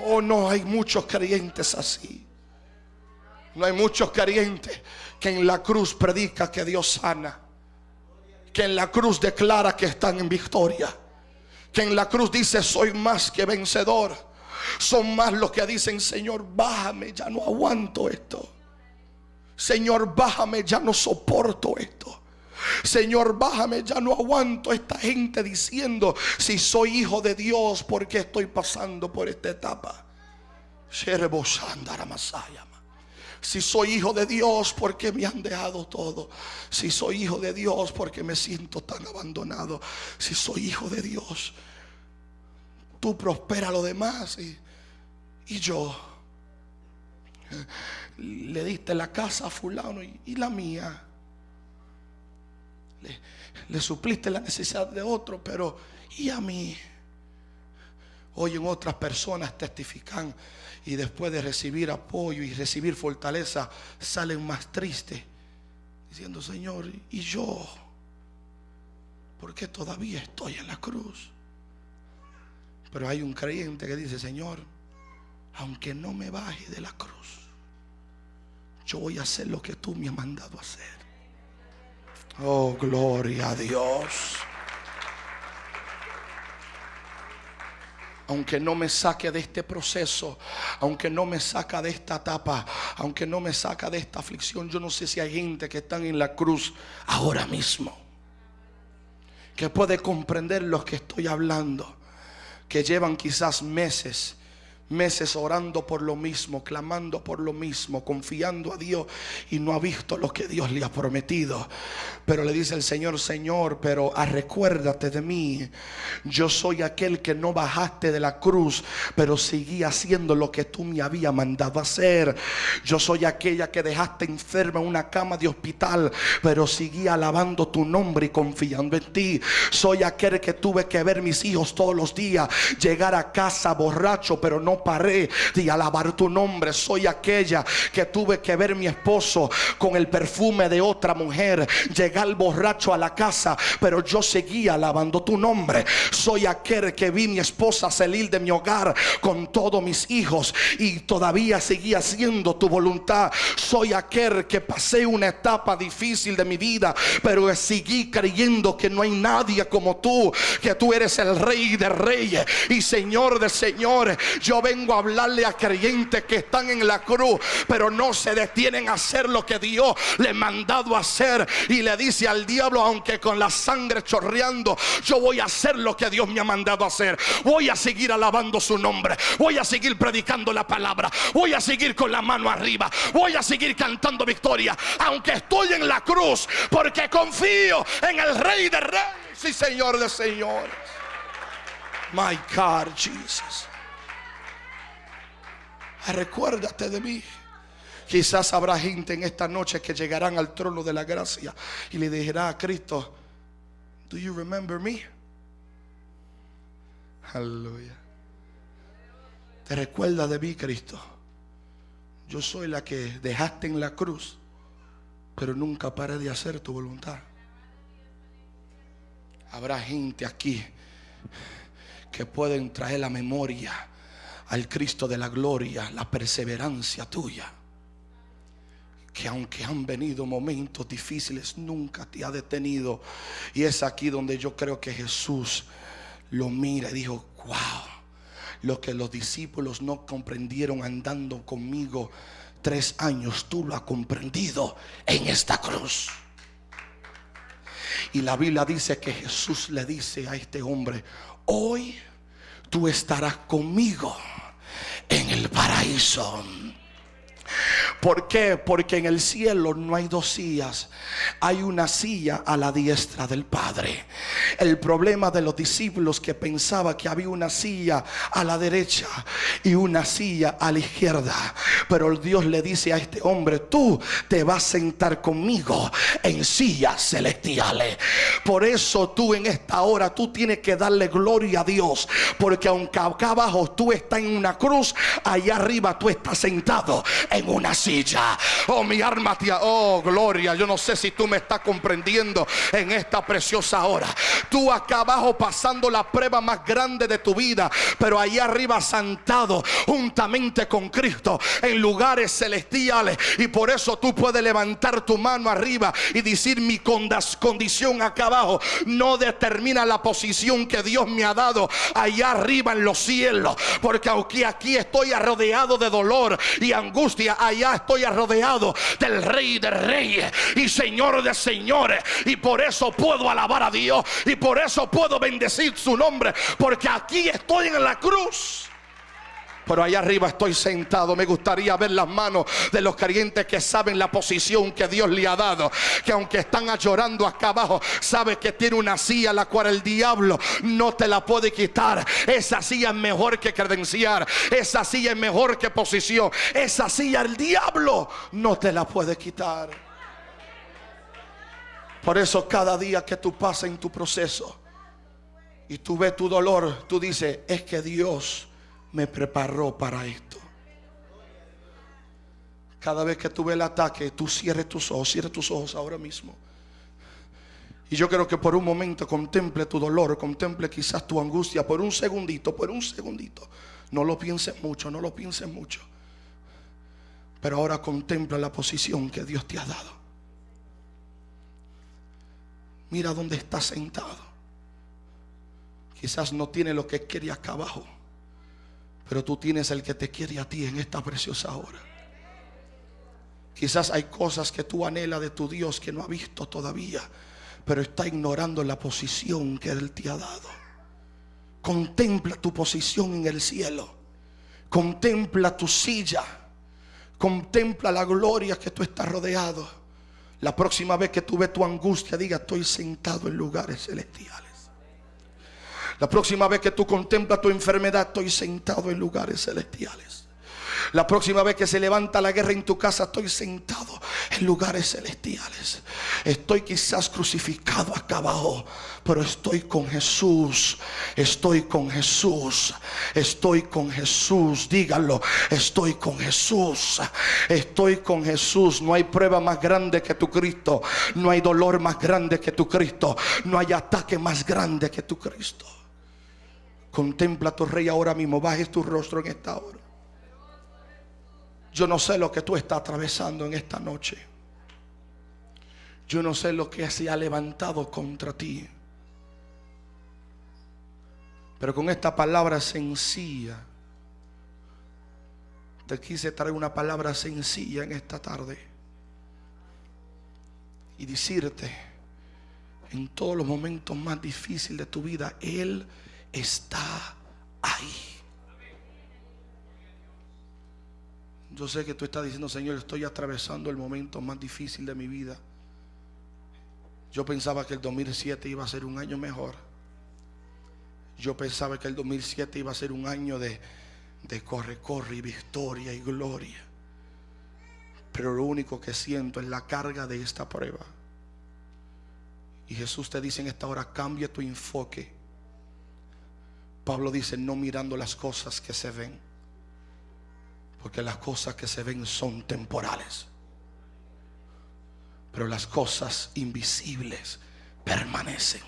Oh, no hay muchos creyentes así. No hay muchos creyentes que en la cruz predica que Dios sana. Que en la cruz declara que están en victoria. Que en la cruz dice soy más que vencedor. Son más los que dicen, Señor, bájame, ya no aguanto esto. Señor, bájame, ya no soporto esto. Señor, bájame, ya no aguanto esta gente diciendo si soy hijo de Dios porque estoy pasando por esta etapa. Si soy hijo de Dios, porque me han dejado todo? Si soy hijo de Dios, porque me siento tan abandonado? Si soy hijo de Dios, tú prospera lo demás y, y yo le diste la casa a fulano y, la mía. Le, le supliste la necesidad de otro, pero ¿y a mí? Oyen otras personas testifican y después de recibir apoyo y recibir fortaleza salen más tristes diciendo, Señor, ¿y yo? Porque todavía estoy en la cruz. Pero hay un creyente que dice, Señor, aunque no me baje de la cruz, yo voy a hacer lo que tú me has mandado a hacer. Oh, gloria a Dios. aunque no me saque de este proceso, aunque no me saca de esta etapa, aunque no me saca de esta aflicción, yo no sé si hay gente que están en la cruz ahora mismo, que puede comprender lo que estoy hablando, que llevan quizás meses meses orando por lo mismo, clamando por lo mismo, confiando a Dios y no ha visto lo que Dios le ha prometido. Pero le dice el Señor, Señor, pero recuérdate de mí. Yo soy aquel que no bajaste de la cruz, pero seguí haciendo lo que tú me habías mandado hacer. Yo soy aquella que dejaste enferma en una cama de hospital, pero seguí alabando tu nombre y confiando en ti. Soy aquel que tuve que ver mis hijos todos los días, llegar a casa borracho, pero no paré de alabar tu nombre. Soy aquella que tuve que ver mi esposo con el perfume de otra mujer, llegar borracho a la casa, pero yo seguía alabando tu nombre. Soy aquel que vi mi esposa salir de mi hogar con todos mis hijos y todavía seguía haciendo tu voluntad. Soy aquel que pasé una etapa difícil de mi vida, pero seguí creyendo que no hay nadie como tú, que tú eres el rey de reyes y señor de señores. Yo vengo a hablarle a creyentes que están en la cruz, pero no se detienen a hacer lo que Dios le mandado a hacer. Y le dice al diablo, aunque con la sangre chorreando, yo voy a hacer lo que Dios me ha mandado a hacer. Voy a seguir alabando su nombre. Voy a seguir predicando la palabra. Voy a seguir con la mano arriba. Voy a seguir cantando victoria. Aunque estoy en la cruz, porque confío en el Rey de Reyes y Señor de Señores. My God, Jesus. Recuérdate de mí. Quizás habrá gente en esta noche que llegarán al trono de la gracia y le dirá a Cristo, Do you remember me? Aleluya. Te recuerda de mí, Cristo. Yo soy la que dejaste en la cruz, pero nunca paré de hacer tu voluntad. Habrá gente aquí que pueden traer la memoria al Cristo de la gloria, la perseverancia tuya. Que aunque han venido momentos difíciles, nunca te ha detenido. Y es aquí donde yo creo que Jesús lo mira y dijo, wow, lo que los discípulos no comprendieron andando conmigo tres años, tú lo has comprendido en esta cruz. Y la Biblia dice que Jesús le dice a este hombre, hoy tú estarás conmigo en el paraíso. ¿Por qué? Porque en el cielo no hay dos sillas, hay una silla a la diestra del Padre. El problema de los discípulos que pensaba que había una silla a la derecha y una silla a la izquierda. Pero Dios le dice a este hombre, tú te vas a sentar conmigo en sillas celestiales. Por eso tú en esta hora, tú tienes que darle gloria a Dios. Porque aunque acá abajo tú estás en una cruz, allá arriba tú estás sentado en una silla Oh, mi alma tía, oh, gloria. Yo no sé si tú me estás comprendiendo en esta preciosa hora. Tú acá abajo pasando la prueba más grande de tu vida, pero ahí arriba sentado juntamente con Cristo en lugares celestiales. Y por eso tú puedes levantar tu mano arriba y decir mi condición acá abajo no determina la posición que Dios me ha dado allá arriba en los cielos. Porque aunque aquí estoy rodeado de dolor y angustia, allá estoy rodeado del Rey de Reyes y Señor de Señores. Y por eso puedo alabar a Dios. Y por eso puedo bendecir su nombre. Porque aquí estoy en la cruz. Pero allá arriba estoy sentado. Me gustaría ver las manos de los creyentes que saben la posición que Dios le ha dado. Que aunque están llorando acá abajo, sabe que tiene una silla la cual el diablo no te la puede quitar. Esa silla es mejor que credenciar. Esa silla es mejor que posición. Esa silla el diablo no te la puede quitar. Por eso cada día que tú pasas en tu proceso y tú ves tu dolor, tú dices, es que Dios me preparó para esto. Cada vez que tú ves el ataque, tú cierres tus ojos, cierres tus ojos ahora mismo. Y yo quiero que por un momento contemple tu dolor, contemple quizás tu angustia, por un segundito, por un segundito. No lo pienses mucho, no lo pienses mucho. Pero ahora contempla la posición que Dios te ha dado. Mira dónde estás sentado. Quizás no tiene lo que quiere acá abajo, pero tú tienes el que te quiere a ti en esta preciosa hora. Quizás hay cosas que tú anhelas de tu Dios que no ha visto todavía, pero está ignorando la posición que Él te ha dado. Contempla tu posición en el cielo. Contempla tu silla. Contempla la gloria que tú estás rodeado. La próxima vez que tú ves tu angustia, diga, estoy sentado en lugares celestiales. La próxima vez que tú contemplas tu enfermedad, estoy sentado en lugares celestiales. La próxima vez que se levanta la guerra en tu casa, estoy sentado en lugares celestiales. Estoy quizás crucificado acá abajo, pero estoy con Jesús. Estoy con Jesús. Estoy con Jesús. Dígalo, estoy con Jesús. Estoy con Jesús. No hay prueba más grande que tu Cristo. No hay dolor más grande que tu Cristo. No hay ataque más grande que tu Cristo. Contempla a tu rey ahora mismo. Bajes tu rostro en esta hora. Yo no sé lo que tú estás atravesando en esta noche. Yo no sé lo que se ha levantado contra ti. Pero con esta palabra sencilla, te quise traer una palabra sencilla en esta tarde. Y decirte, en todos los momentos más difíciles de tu vida, Él está ahí. Yo sé que tú estás diciendo, Señor, estoy atravesando el momento más difícil de mi vida. Yo pensaba que el 2007 iba a ser un año mejor. Yo pensaba que el 2007 iba a ser un año de, de corre, corre y victoria y gloria. Pero lo único que siento es la carga de esta prueba. Y Jesús te dice en esta hora, cambia tu enfoque. Pablo dice, no mirando las cosas que se ven porque las cosas que se ven son temporales. Pero las cosas invisibles permanecen.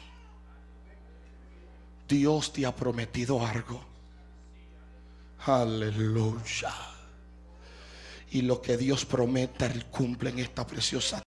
Dios te ha prometido algo. Aleluya. Y lo que Dios prometa, Él cumple en esta preciosa